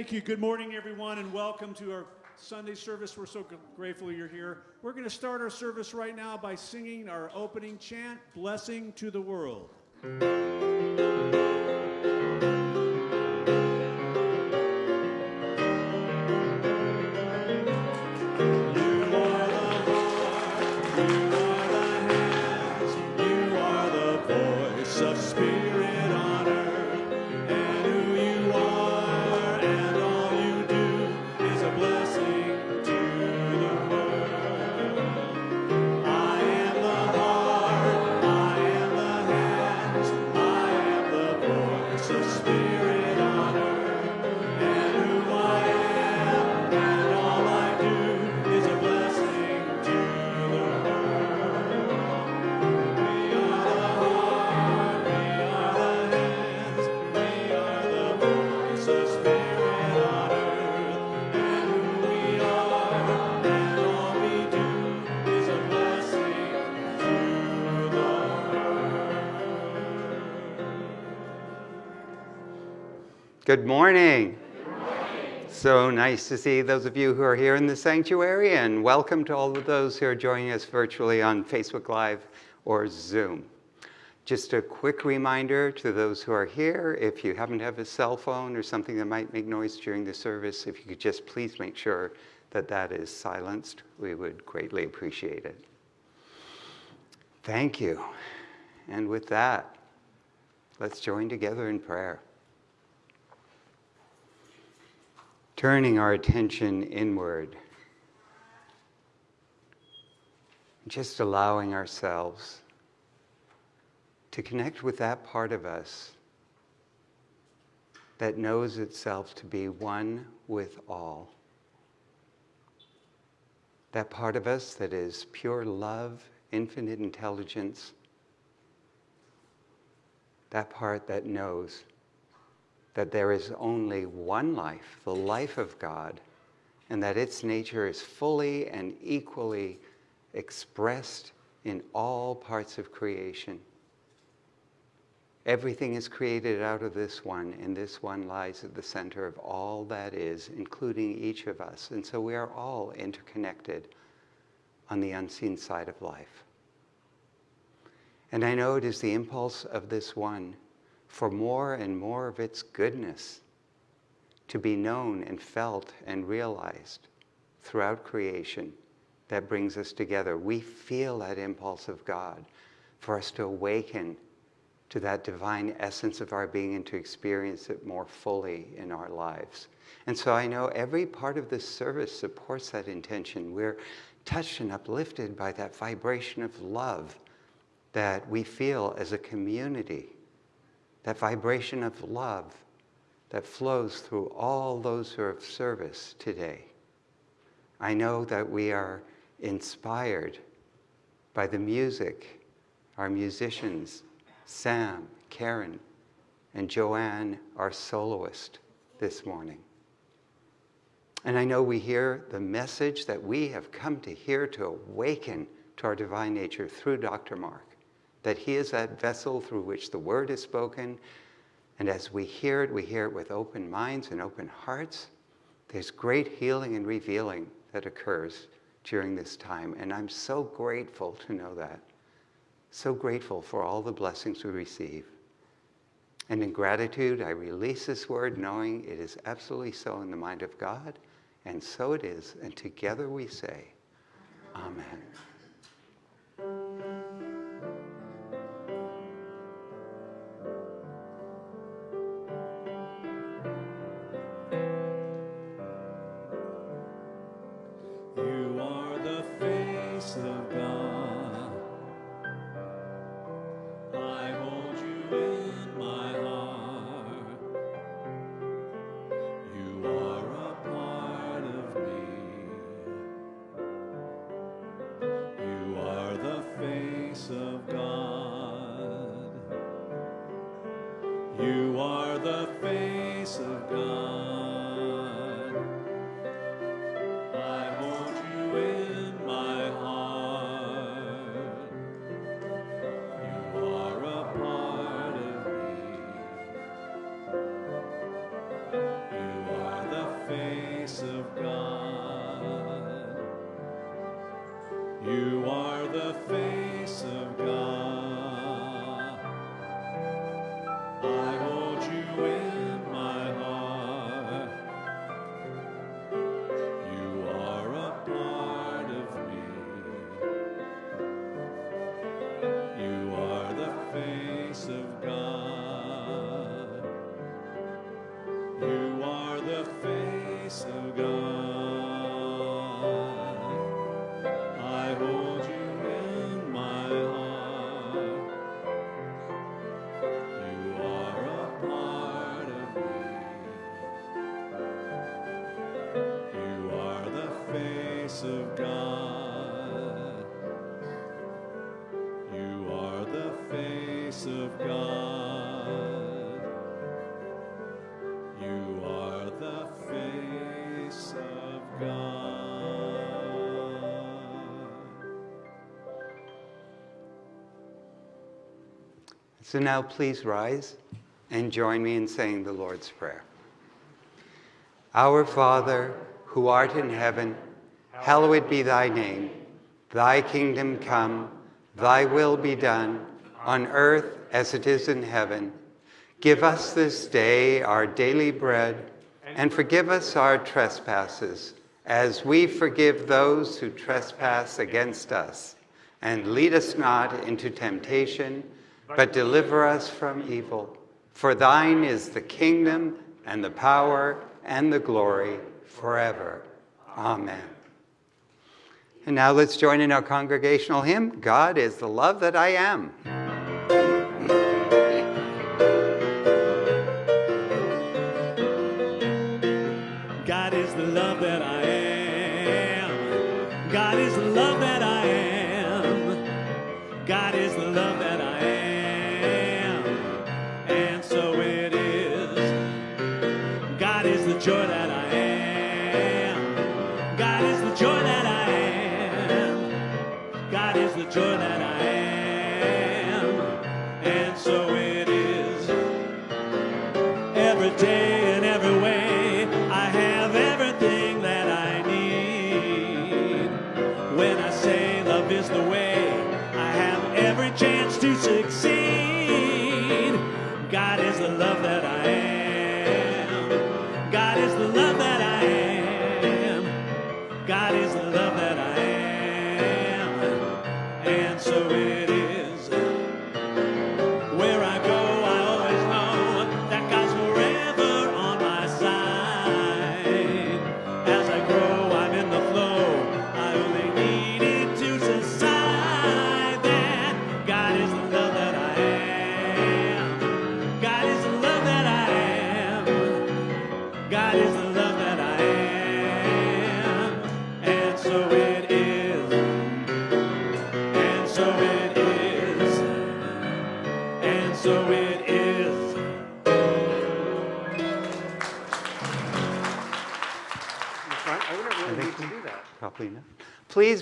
Thank you. Good morning, everyone, and welcome to our Sunday service. We're so grateful you're here. We're going to start our service right now by singing our opening chant, Blessing to the World. Good morning. So nice to see those of you who are here in the sanctuary, and welcome to all of those who are joining us virtually on Facebook Live or Zoom. Just a quick reminder to those who are here, if you happen to have a cell phone or something that might make noise during the service, if you could just please make sure that that is silenced, we would greatly appreciate it. Thank you. And with that, let's join together in prayer. Turning our attention inward, just allowing ourselves to connect with that part of us that knows itself to be one with all. That part of us that is pure love, infinite intelligence. That part that knows that there is only one life, the life of God, and that its nature is fully and equally expressed in all parts of creation. Everything is created out of this one, and this one lies at the center of all that is, including each of us. And so we are all interconnected on the unseen side of life. And I know it is the impulse of this one for more and more of its goodness to be known and felt and realized throughout creation that brings us together. We feel that impulse of God for us to awaken to that divine essence of our being and to experience it more fully in our lives. And so I know every part of this service supports that intention. We're touched and uplifted by that vibration of love that we feel as a community that vibration of love that flows through all those who are of service today. I know that we are inspired by the music, our musicians, Sam, Karen, and Joanne, our soloist, this morning. And I know we hear the message that we have come to hear to awaken to our divine nature through Dr. Mark that He is that vessel through which the word is spoken. And as we hear it, we hear it with open minds and open hearts. There's great healing and revealing that occurs during this time. And I'm so grateful to know that. So grateful for all the blessings we receive. And in gratitude, I release this word knowing it is absolutely so in the mind of God. And so it is. And together we say, Amen. You So now please rise and join me in saying the Lord's Prayer. Our Father, who art in heaven, hallowed be thy name. Thy kingdom come, thy will be done, on earth as it is in heaven. Give us this day our daily bread, and forgive us our trespasses, as we forgive those who trespass against us. And lead us not into temptation, but deliver us from evil. For thine is the kingdom, and the power, and the glory forever. Amen. And now let's join in our congregational hymn God is the love that I am. God is the love that I am. God is the love that I am. God is the love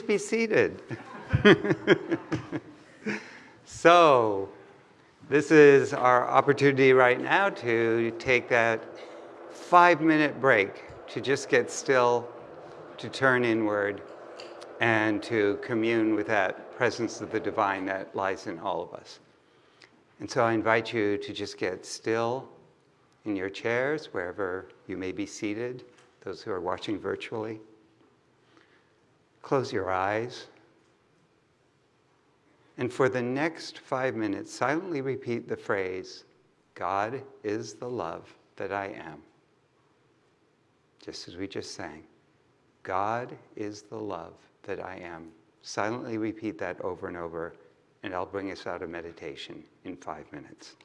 be seated. so, this is our opportunity right now to take that five minute break to just get still, to turn inward, and to commune with that presence of the divine that lies in all of us. And so I invite you to just get still in your chairs, wherever you may be seated, those who are watching virtually. Close your eyes. And for the next five minutes, silently repeat the phrase, God is the love that I am. Just as we just sang, God is the love that I am. Silently repeat that over and over, and I'll bring us out of meditation in five minutes.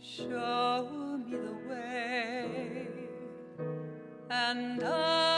Show me the way, and I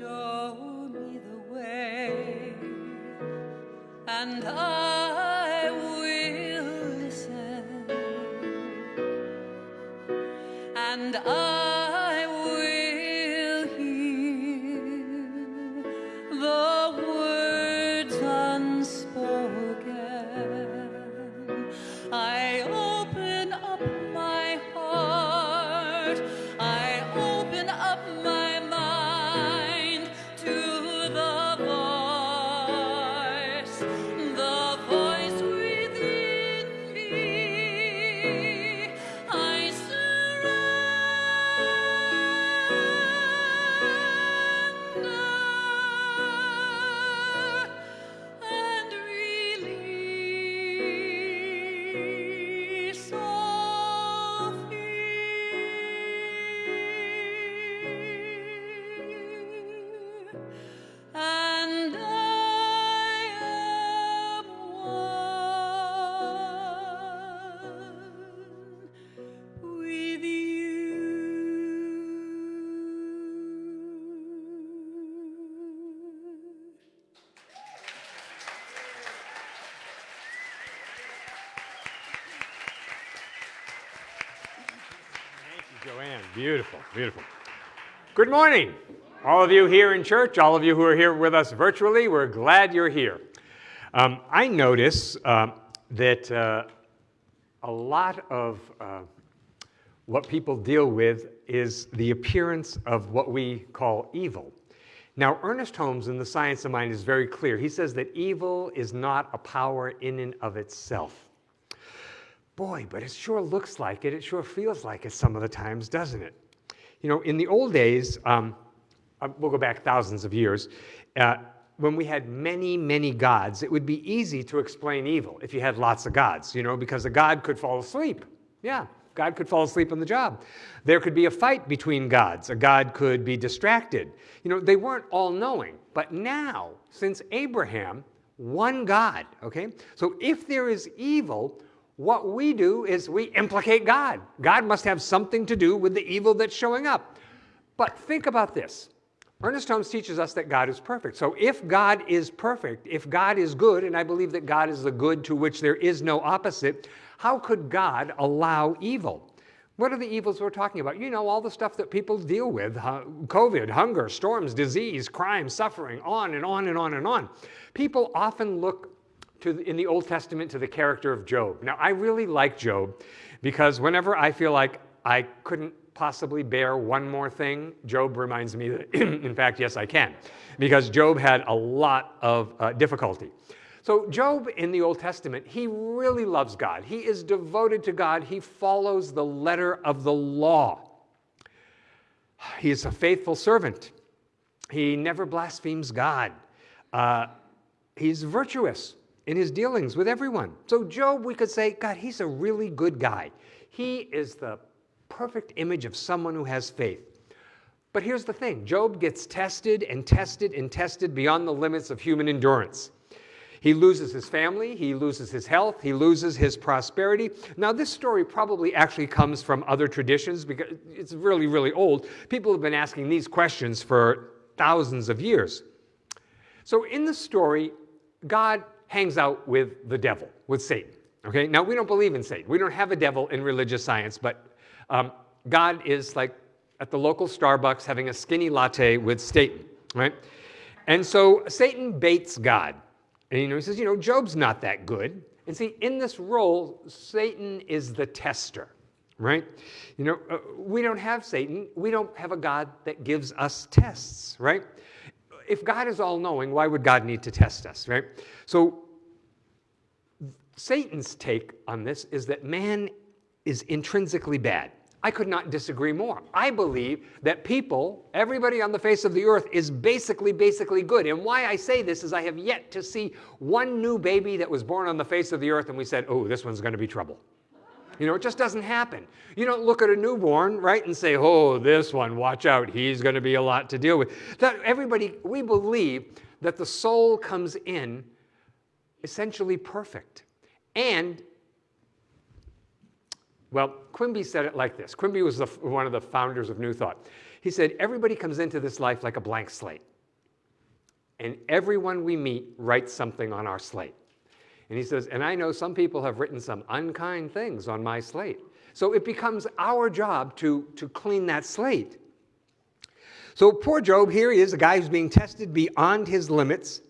Show me the way, and I Beautiful, beautiful. Good morning, all of you here in church, all of you who are here with us virtually. We're glad you're here. Um, I notice um, that uh, a lot of uh, what people deal with is the appearance of what we call evil. Now, Ernest Holmes in The Science of Mind is very clear. He says that evil is not a power in and of itself. Boy, but it sure looks like it. It sure feels like it some of the times, doesn't it? You know, in the old days, um, uh, we'll go back thousands of years, uh, when we had many, many gods, it would be easy to explain evil if you had lots of gods, you know, because a god could fall asleep. Yeah, God could fall asleep on the job. There could be a fight between gods. A god could be distracted. You know, they weren't all knowing. But now, since Abraham, one God, okay? So if there is evil, what we do is we implicate God. God must have something to do with the evil that's showing up. But think about this. Ernest Holmes teaches us that God is perfect. So if God is perfect, if God is good, and I believe that God is the good to which there is no opposite, how could God allow evil? What are the evils we're talking about? You know, all the stuff that people deal with COVID, hunger, storms, disease, crime, suffering, on and on and on and on. People often look to in the Old Testament to the character of Job. Now, I really like Job because whenever I feel like I couldn't possibly bear one more thing, Job reminds me that, in fact, yes, I can, because Job had a lot of uh, difficulty. So, Job in the Old Testament, he really loves God. He is devoted to God. He follows the letter of the law. He is a faithful servant. He never blasphemes God. Uh, he's virtuous in his dealings with everyone. So, Job, we could say, God, he's a really good guy. He is the perfect image of someone who has faith. But here's the thing Job gets tested and tested and tested beyond the limits of human endurance. He loses his family, he loses his health, he loses his prosperity. Now, this story probably actually comes from other traditions because it's really, really old. People have been asking these questions for thousands of years. So, in the story, God hangs out with the devil, with Satan. Okay, now we don't believe in Satan. We don't have a devil in religious science, but um, God is like at the local Starbucks having a skinny latte with Satan, right? And so Satan baits God. And you know, he says, you know, Job's not that good. And see, in this role, Satan is the tester, right? You know, uh, we don't have Satan. We don't have a God that gives us tests, right? If God is all knowing, why would God need to test us, right? So, Satan's take on this is that man is intrinsically bad. I could not disagree more. I believe that people, everybody on the face of the earth, is basically, basically good. And why I say this is I have yet to see one new baby that was born on the face of the earth and we said, oh, this one's going to be trouble. You know, it just doesn't happen. You don't look at a newborn, right, and say, oh, this one, watch out, he's going to be a lot to deal with. That everybody, we believe that the soul comes in essentially perfect. And well, Quimby said it like this. Quimby was the, one of the founders of New Thought. He said, everybody comes into this life like a blank slate. And everyone we meet writes something on our slate. And he says, and I know some people have written some unkind things on my slate. So it becomes our job to, to clean that slate. So poor Job, here he is, a guy who's being tested beyond his limits.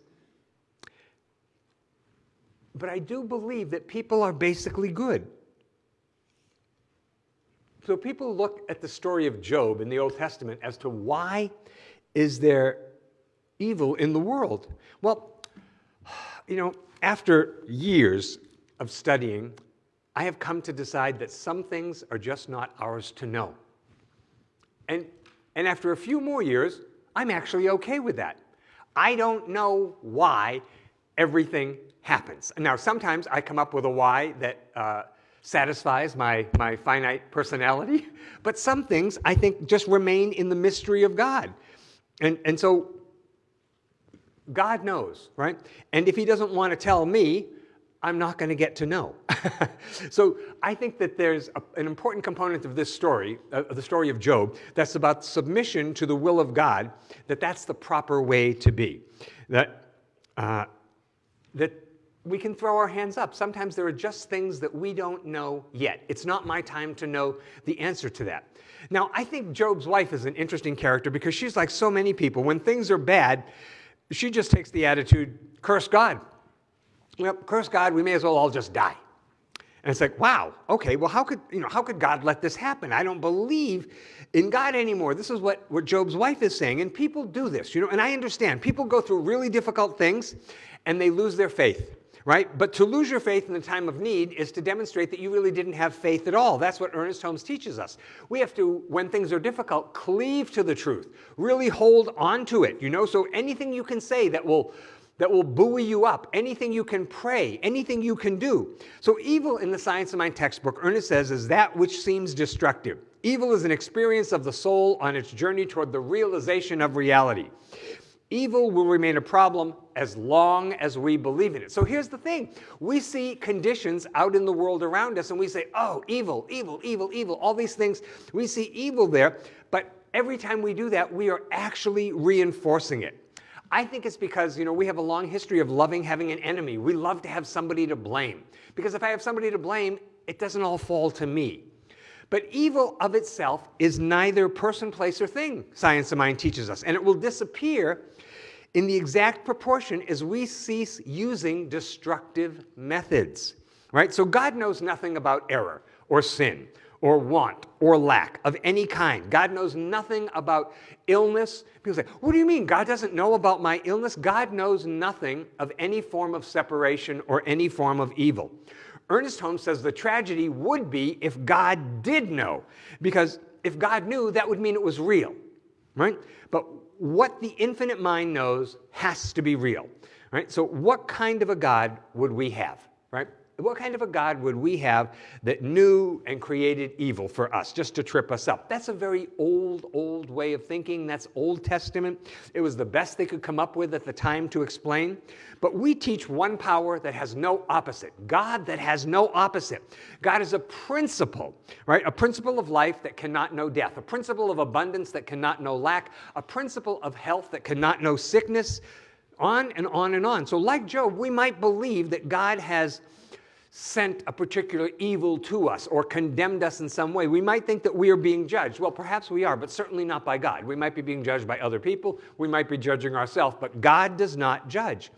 But I do believe that people are basically good. So people look at the story of Job in the Old Testament as to why is there evil in the world? Well, you know, after years of studying, I have come to decide that some things are just not ours to know. And, and after a few more years, I'm actually okay with that. I don't know why everything happens. Now, sometimes I come up with a why that uh, satisfies my, my finite personality. But some things I think just remain in the mystery of God. And, and so God knows, right? And if He doesn't want to tell me, I'm not going to get to know. so I think that there's a, an important component of this story, uh, the story of Job, that's about submission to the will of God, that that's the proper way to be. That, uh, that we can throw our hands up. Sometimes there are just things that we don't know yet. It's not my time to know the answer to that. Now, I think Job's wife is an interesting character because she's like so many people. When things are bad, she just takes the attitude, curse God. Well, curse God, we may as well all just die. And it's like, wow, okay, well, how could, you know, how could God let this happen? I don't believe in God anymore. This is what, what Job's wife is saying. And people do this, you know, and I understand. People go through really difficult things and they lose their faith right? But to lose your faith in the time of need is to demonstrate that you really didn't have faith at all. That's what Ernest Holmes teaches us. We have to, when things are difficult, cleave to the truth, really hold on to it, you know? So anything you can say that will that will buoy you up, anything you can pray, anything you can do. So, evil in the Science of Mind textbook, Ernest says, is that which seems destructive. Evil is an experience of the soul on its journey toward the realization of reality. Evil will remain a problem as long as we believe in it. So here's the thing we see conditions out in the world around us and we say, oh, evil, evil, evil, evil, all these things. We see evil there, but every time we do that, we are actually reinforcing it. I think it's because, you know, we have a long history of loving having an enemy. We love to have somebody to blame. Because if I have somebody to blame, it doesn't all fall to me. But evil of itself is neither person, place, or thing, Science of Mind teaches us. And it will disappear in the exact proportion as we cease using destructive methods. Right? So God knows nothing about error or sin or want or lack of any kind. God knows nothing about illness. People say, What do you mean? God doesn't know about my illness? God knows nothing of any form of separation or any form of evil. Ernest Holmes says the tragedy would be if God did know, because if God knew, that would mean it was real, right? But what the infinite mind knows has to be real, right? So, what kind of a God would we have, right? What kind of a God would we have that knew and created evil for us, just to trip us up? That's a very old, old way of thinking. That's Old Testament. It was the best they could come up with at the time to explain. But we teach one power that has no opposite God that has no opposite. God is a principle, right? A principle of life that cannot know death, a principle of abundance that cannot know lack, a principle of health that cannot know sickness, on and on and on. So, like Job, we might believe that God has sent a particular evil to us or condemned us in some way. We might think that we are being judged. Well, perhaps we are, but certainly not by God. We might be being judged by other people. We might be judging ourselves, but God does not judge.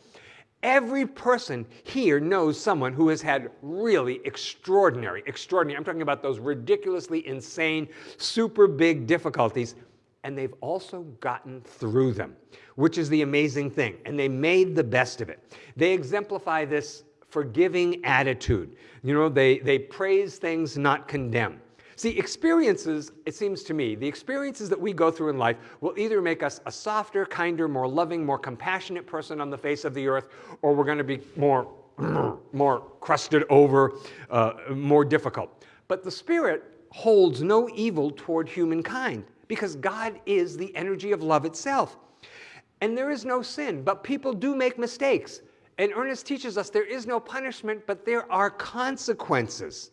Every person here knows someone who has had really extraordinary, extraordinary, I'm talking about those ridiculously insane, super big difficulties, and they've also gotten through them, which is the amazing thing. And they made the best of it. They exemplify this forgiving attitude. You know, they, they praise things, not condemn. See, experiences, it seems to me, the experiences that we go through in life will either make us a softer, kinder, more loving, more compassionate person on the face of the earth, or we're going to be more, more crusted over, uh, more difficult. But the Spirit holds no evil toward humankind because God is the energy of love itself. And there is no sin, but people do make mistakes. And Ernest teaches us there is no punishment, but there are consequences.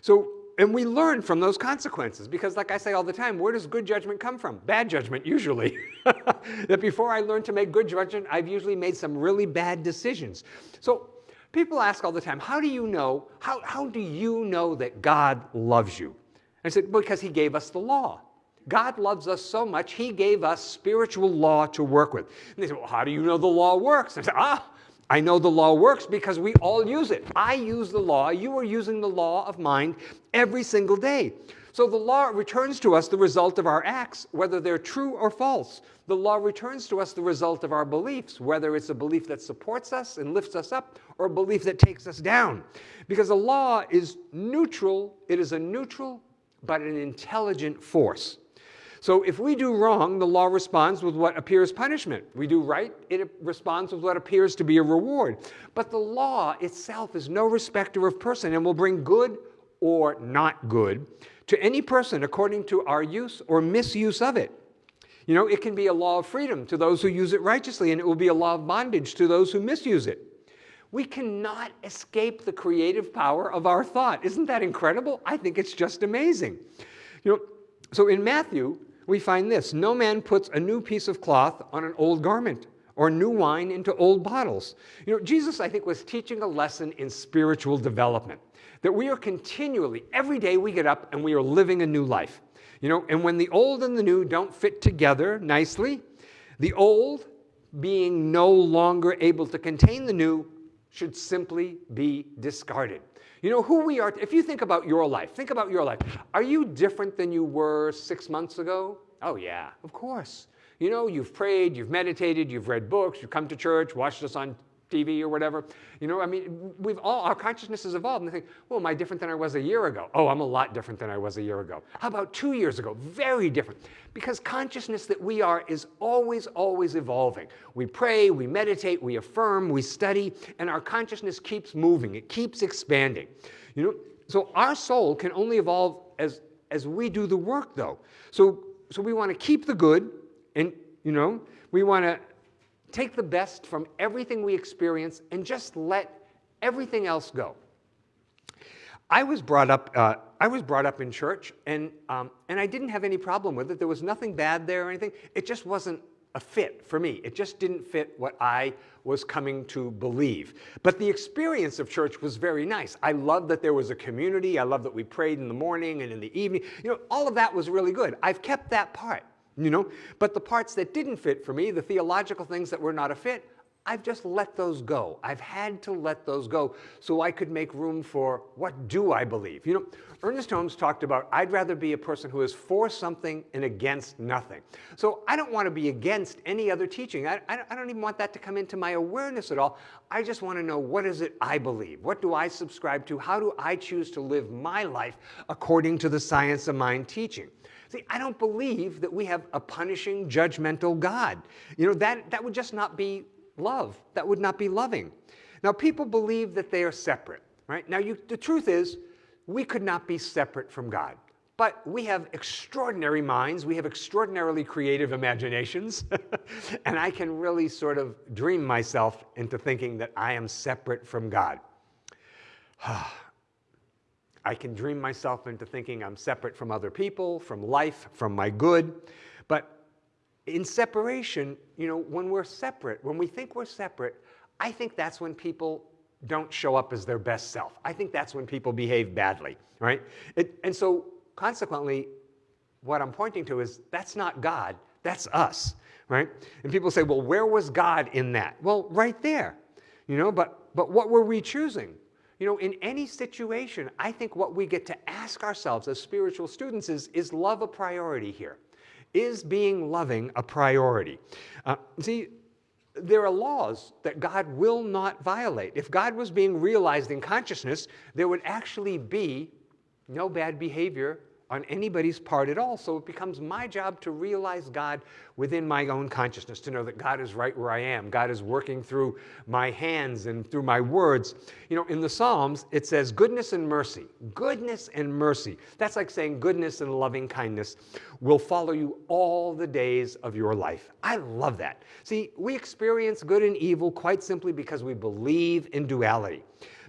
So, and we learn from those consequences because, like I say all the time, where does good judgment come from? Bad judgment, usually. that before I learned to make good judgment, I've usually made some really bad decisions. So, people ask all the time, how do you know, how, how do you know that God loves you? I said, because He gave us the law. God loves us so much, He gave us spiritual law to work with. And they say, well, how do you know the law works? I said, ah, I know the law works because we all use it. I use the law. You are using the law of mind every single day. So the law returns to us the result of our acts, whether they're true or false. The law returns to us the result of our beliefs, whether it's a belief that supports us and lifts us up or a belief that takes us down. Because the law is neutral, it is a neutral but an intelligent force. So if we do wrong, the law responds with what appears punishment. We do right, it responds with what appears to be a reward. But the law itself is no respecter of person and will bring good or not good to any person according to our use or misuse of it. You know, it can be a law of freedom to those who use it righteously, and it will be a law of bondage to those who misuse it. We cannot escape the creative power of our thought. Isn't that incredible? I think it's just amazing. You know, so in Matthew, we find this no man puts a new piece of cloth on an old garment or new wine into old bottles. You know, Jesus, I think, was teaching a lesson in spiritual development that we are continually, every day we get up and we are living a new life. You know, and when the old and the new don't fit together nicely, the old, being no longer able to contain the new, should simply be discarded. You know who we are. If you think about your life, think about your life. Are you different than you were six months ago? Oh, yeah, of course. You know, you've prayed, you've meditated, you've read books, you've come to church, watched us on TV or whatever. You know, I mean, we've all, our consciousness has evolved and they think, well, am I different than I was a year ago? Oh, I'm a lot different than I was a year ago. How about two years ago? Very different. Because consciousness that we are is always, always evolving. We pray, we meditate, we affirm, we study, and our consciousness keeps moving. It keeps expanding. You know, so our soul can only evolve as, as we do the work though. So, so we want to keep the good and, you know, we want to take the best from everything we experience and just let everything else go. I was brought up, uh, I was brought up in church, and, um, and I didn't have any problem with it. There was nothing bad there or anything. It just wasn't a fit for me. It just didn't fit what I was coming to believe. But the experience of church was very nice. I loved that there was a community. I loved that we prayed in the morning and in the evening. You know, all of that was really good. I've kept that part you know? But the parts that didn't fit for me, the theological things that were not a fit, I've just let those go. I've had to let those go so I could make room for what do I believe? You know, Ernest Holmes talked about, I'd rather be a person who is for something and against nothing. So I don't want to be against any other teaching. I, I don't even want that to come into my awareness at all. I just want to know what is it I believe? What do I subscribe to? How do I choose to live my life according to the science of mind teaching? See, I don't believe that we have a punishing, judgmental God. You know, that, that would just not be love. That would not be loving. Now, people believe that they are separate, right? Now, you, the truth is, we could not be separate from God. But we have extraordinary minds, we have extraordinarily creative imaginations, and I can really sort of dream myself into thinking that I am separate from God. I can dream myself into thinking I'm separate from other people, from life, from my good. But in separation, you know, when we're separate, when we think we're separate, I think that's when people don't show up as their best self. I think that's when people behave badly, right? It, and so consequently, what I'm pointing to is that's not God, that's us, right? And people say, well, where was God in that? Well, right there, you know, but, but what were we choosing? You know, in any situation, I think what we get to ask ourselves as spiritual students is, is love a priority here? Is being loving a priority? Uh, see, there are laws that God will not violate. If God was being realized in consciousness, there would actually be no bad behavior on anybody's part at all. So it becomes my job to realize God within my own consciousness, to know that God is right where I am. God is working through my hands and through my words. You know, in the Psalms, it says goodness and mercy. Goodness and mercy. That's like saying goodness and loving kindness will follow you all the days of your life. I love that. See, we experience good and evil quite simply because we believe in duality.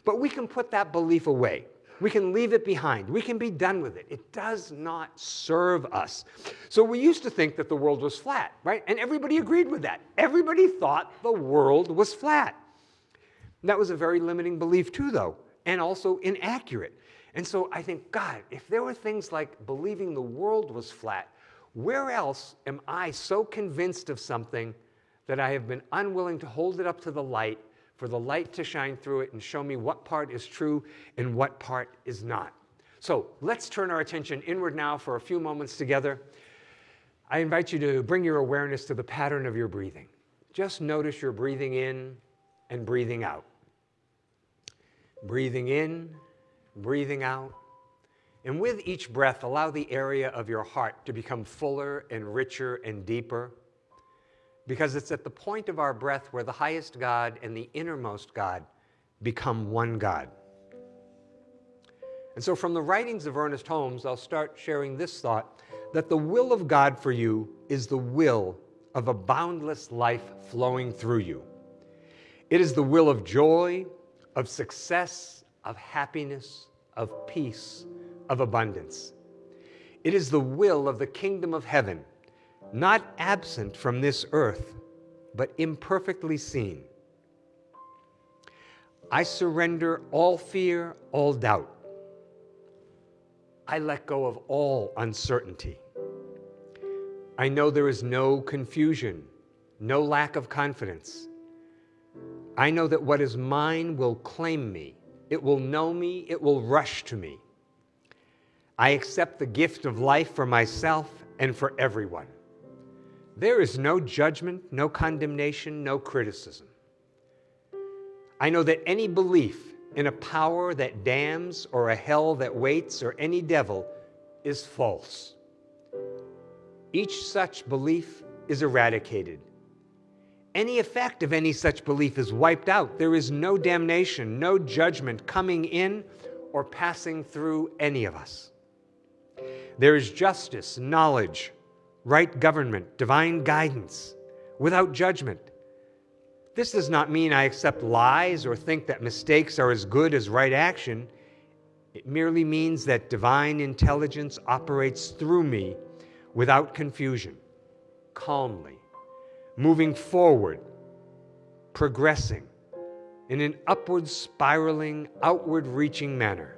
But we can put that belief away. We can leave it behind. We can be done with it. It does not serve us. So we used to think that the world was flat, right? And everybody agreed with that. Everybody thought the world was flat. That was a very limiting belief too, though, and also inaccurate. And so I think, God, if there were things like believing the world was flat, where else am I so convinced of something that I have been unwilling to hold it up to the light for the light to shine through it and show me what part is true and what part is not. So let's turn our attention inward now for a few moments together. I invite you to bring your awareness to the pattern of your breathing. Just notice your breathing in and breathing out. Breathing in, breathing out. And with each breath, allow the area of your heart to become fuller and richer and deeper because it's at the point of our breath where the highest God and the innermost God become one God. And so from the writings of Ernest Holmes, I'll start sharing this thought, that the will of God for you is the will of a boundless life flowing through you. It is the will of joy, of success, of happiness, of peace, of abundance. It is the will of the kingdom of heaven, not absent from this earth, but imperfectly seen. I surrender all fear, all doubt. I let go of all uncertainty. I know there is no confusion, no lack of confidence. I know that what is mine will claim me. It will know me. It will rush to me. I accept the gift of life for myself and for everyone. There is no judgment, no condemnation, no criticism. I know that any belief in a power that damns or a hell that waits or any devil is false. Each such belief is eradicated. Any effect of any such belief is wiped out. There is no damnation, no judgment coming in or passing through any of us. There is justice, knowledge, right government, divine guidance, without judgment. This does not mean I accept lies or think that mistakes are as good as right action. It merely means that divine intelligence operates through me without confusion, calmly, moving forward, progressing in an upward spiraling, outward reaching manner.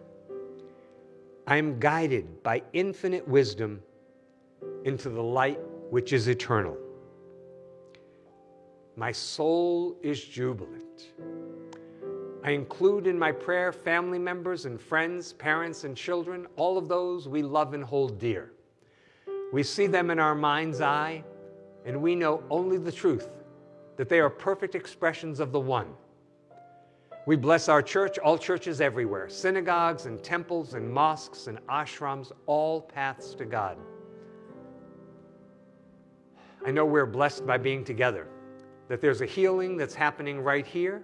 I am guided by infinite wisdom into the light which is eternal. My soul is jubilant. I include in my prayer family members and friends, parents and children, all of those we love and hold dear. We see them in our mind's eye, and we know only the truth, that they are perfect expressions of the One. We bless our church, all churches everywhere, synagogues and temples and mosques and ashrams, all paths to God. I know we're blessed by being together, that there's a healing that's happening right here,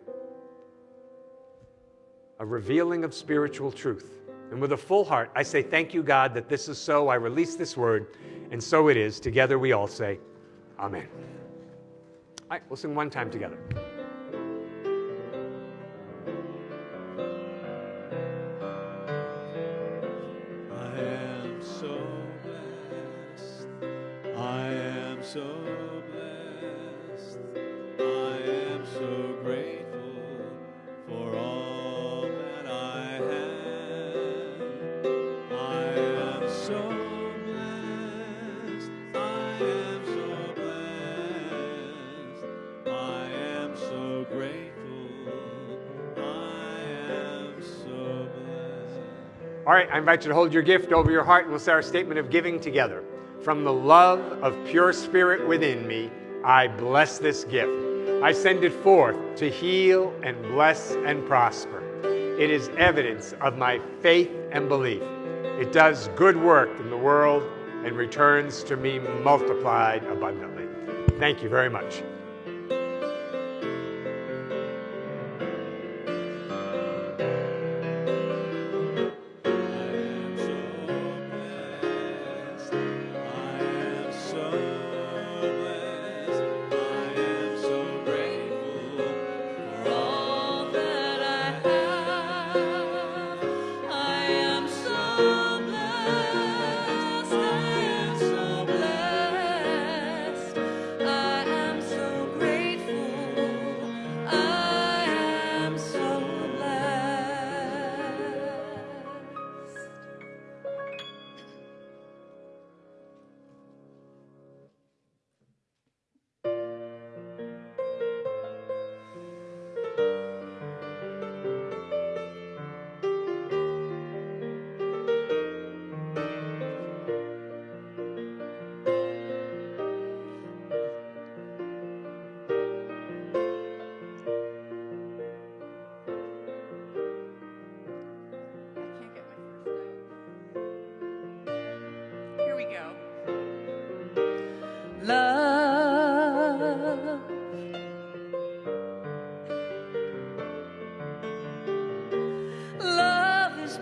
a revealing of spiritual truth. And with a full heart, I say, Thank you, God, that this is so. I release this word, and so it is. Together we all say, Amen. All right, we'll sing one time together. All right, I invite you to hold your gift over your heart and we'll say our statement of giving together. From the love of pure spirit within me, I bless this gift. I send it forth to heal and bless and prosper. It is evidence of my faith and belief. It does good work in the world and returns to me multiplied abundantly. Thank you very much.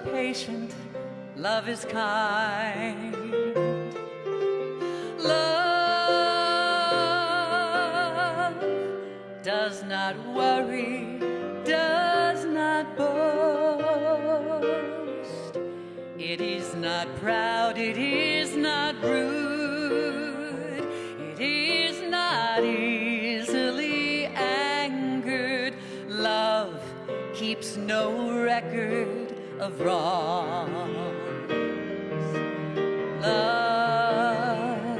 Patient. Love is kind. Love does not worry, does not boast. It is not proud, it is not rude, it is not easily angered. Love keeps no record of wrongs. Love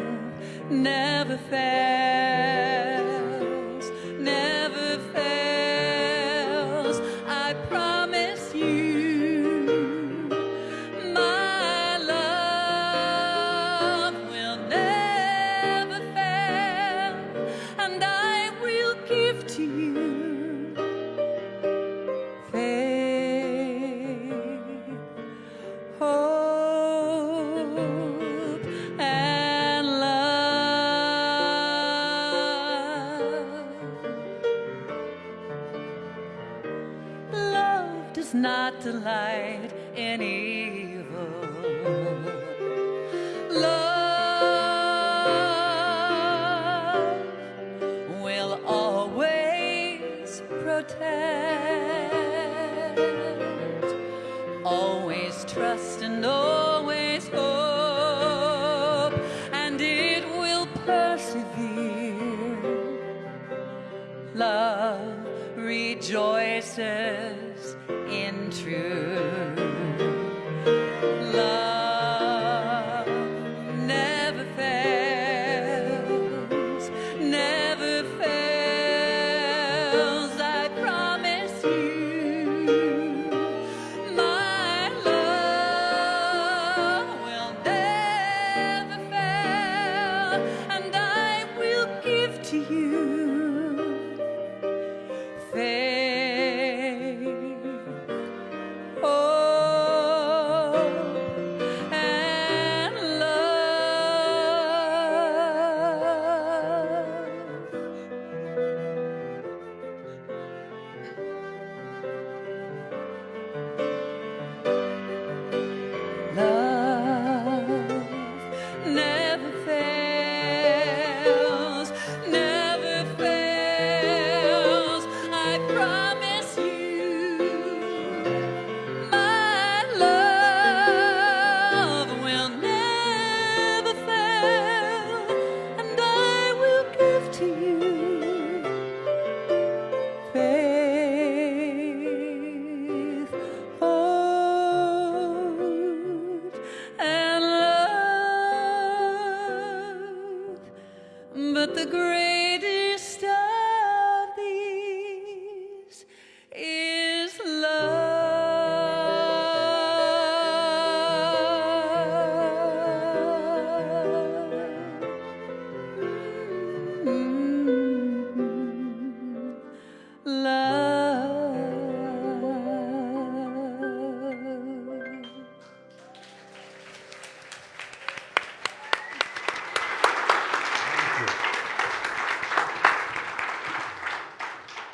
never fails,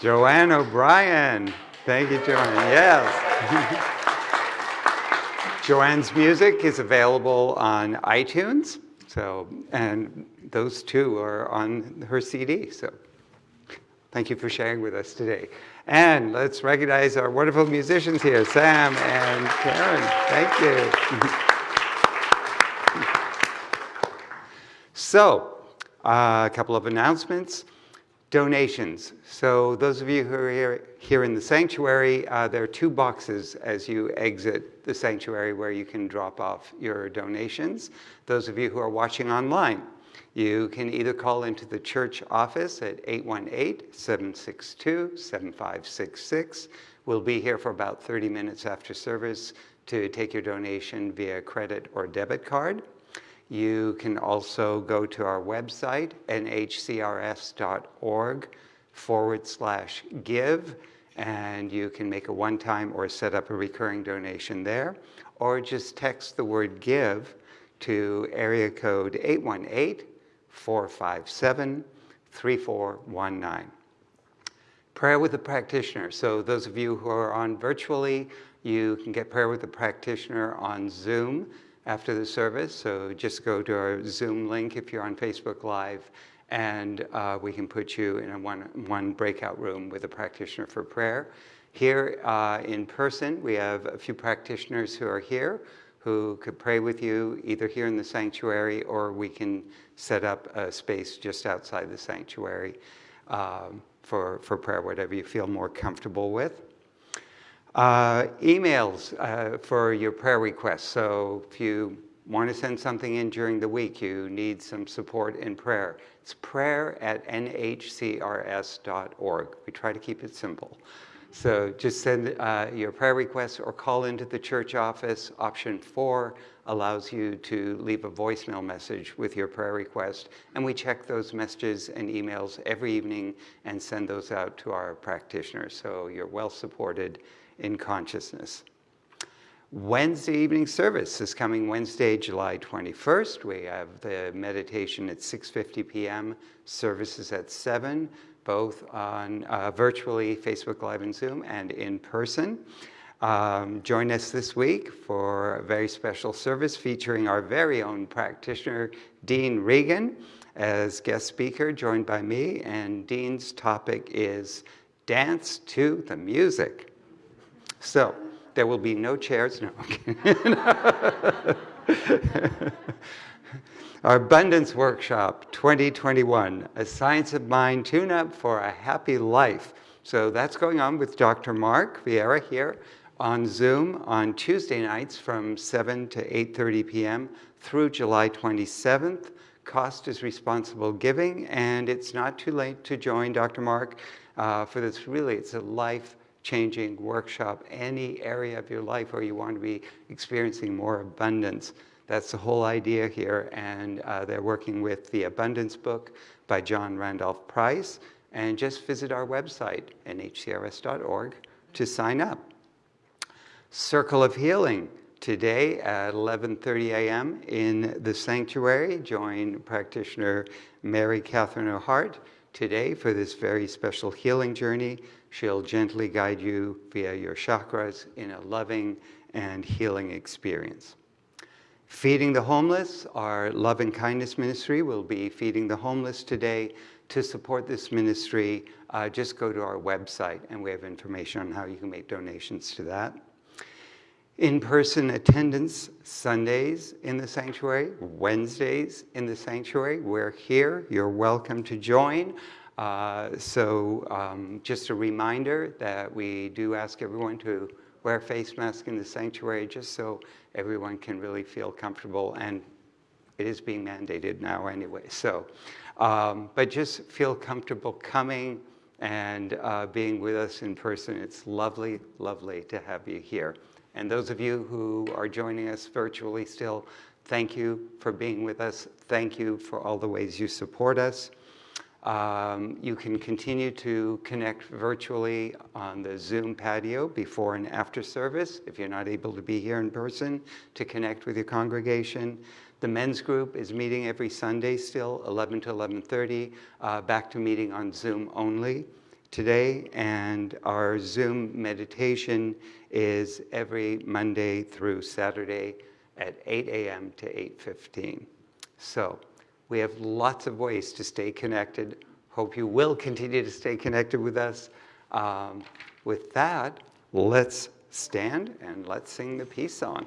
Joanne O'Brien. Thank you, Joanne. Yes. Joanne's music is available on iTunes. So, and those two are on her CD. So, thank you for sharing with us today. And let's recognize our wonderful musicians here, Sam and Karen. Thank you. So, uh, a couple of announcements. Donations. So those of you who are here, here in the sanctuary, uh, there are two boxes as you exit the sanctuary where you can drop off your donations. Those of you who are watching online, you can either call into the church office at 818-762-7566. We'll be here for about 30 minutes after service to take your donation via credit or debit card. You can also go to our website, nhcrs.org forward slash give, and you can make a one-time or set up a recurring donation there, or just text the word give to area code 818-457-3419. Prayer with a practitioner. So those of you who are on virtually, you can get prayer with a practitioner on Zoom after the service. So just go to our Zoom link if you're on Facebook Live, and uh, we can put you in a one, one breakout room with a practitioner for prayer. Here uh, in person, we have a few practitioners who are here who could pray with you either here in the sanctuary or we can set up a space just outside the sanctuary um, for, for prayer, whatever you feel more comfortable with. Uh, emails uh, for your prayer requests. So if you want to send something in during the week, you need some support in prayer. It's prayer at nhcrs.org. We try to keep it simple. So just send uh, your prayer requests or call into the church office. Option four allows you to leave a voicemail message with your prayer request. And we check those messages and emails every evening and send those out to our practitioners. So you're well supported in consciousness. Wednesday evening service is coming Wednesday, July 21st. We have the meditation at 6.50 p.m., services at 7, both on uh, virtually Facebook Live and Zoom and in person. Um, join us this week for a very special service featuring our very own practitioner, Dean Regan, as guest speaker, joined by me. And Dean's topic is Dance to the Music. So there will be no chairs. No. Our Abundance Workshop 2021, a Science of Mind tune up for a happy life. So that's going on with Dr. Mark Vieira here on Zoom on Tuesday nights from 7 to 8.30 p.m. through July 27th. Cost is responsible giving, and it's not too late to join Dr. Mark uh, for this. Really, it's a life-changing workshop. Any area of your life where you want to be experiencing more abundance, that's the whole idea here. And uh, they're working with the Abundance Book by John Randolph Price. And just visit our website, nhcrs.org, to sign up. Circle of Healing today at 11:30 a.m. in the sanctuary. Join practitioner Mary Catherine O'Hart today for this very special healing journey. She'll gently guide you via your chakras in a loving and healing experience. Feeding the Homeless, our love and kindness ministry will be feeding the homeless today. To support this ministry, uh, just go to our website and we have information on how you can make donations to that. In-person attendance Sundays in the sanctuary, Wednesdays in the sanctuary. We're here. You're welcome to join. Uh, so um, just a reminder that we do ask everyone to wear a face mask in the sanctuary just so everyone can really feel comfortable and it is being mandated now anyway. So, um, but just feel comfortable coming and uh, being with us in person. It's lovely, lovely to have you here. And those of you who are joining us virtually still, thank you for being with us. Thank you for all the ways you support us. Um, you can continue to connect virtually on the Zoom patio before and after service if you're not able to be here in person to connect with your congregation. The men's group is meeting every Sunday still, 11 to 11.30, uh, back to meeting on Zoom only today. And our Zoom meditation is every Monday through Saturday at 8 a.m. to 8.15. So we have lots of ways to stay connected. Hope you will continue to stay connected with us. Um, with that, let's stand and let's sing the peace song.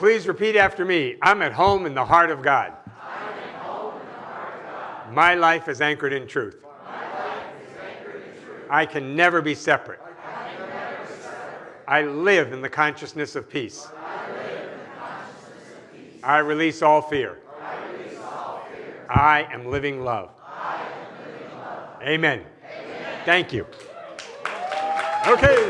Please repeat after me. I'm at home in the heart of God. My life is anchored in truth. I can never be separate. I live in the consciousness of peace. I release all fear. I am living love. Amen. Thank you. Okay.